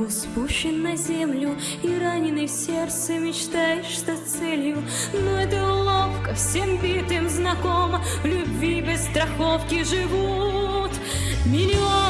был спущен на землю И раненый в сердце мечтаешь стать целью. Но это ловко, всем битым знакомо В любви без страховки живут миллионы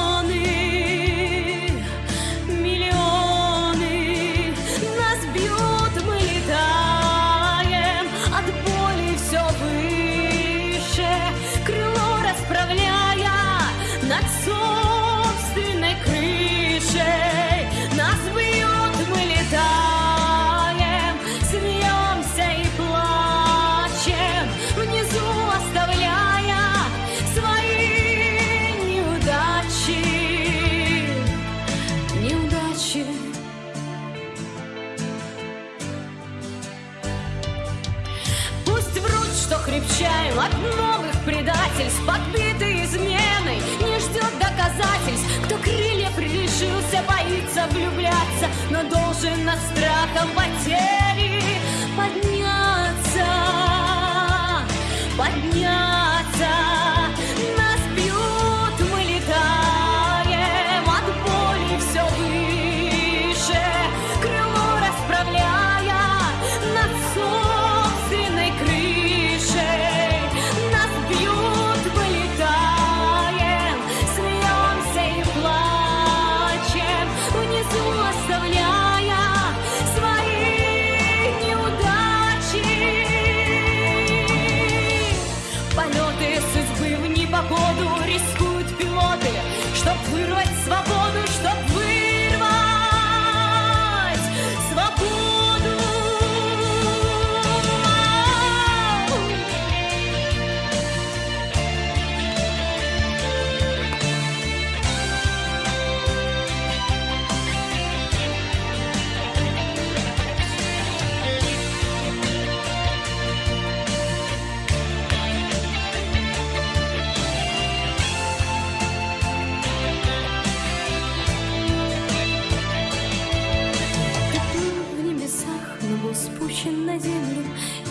крепчаем от новых предательств Подбитый изменой не ждет доказательств Кто крылья прилишился, боится влюбляться Но должен над страхом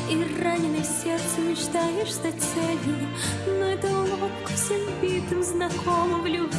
И раненый сердце мечтаешь стать целью Но это уловка всем битым знакомо В любви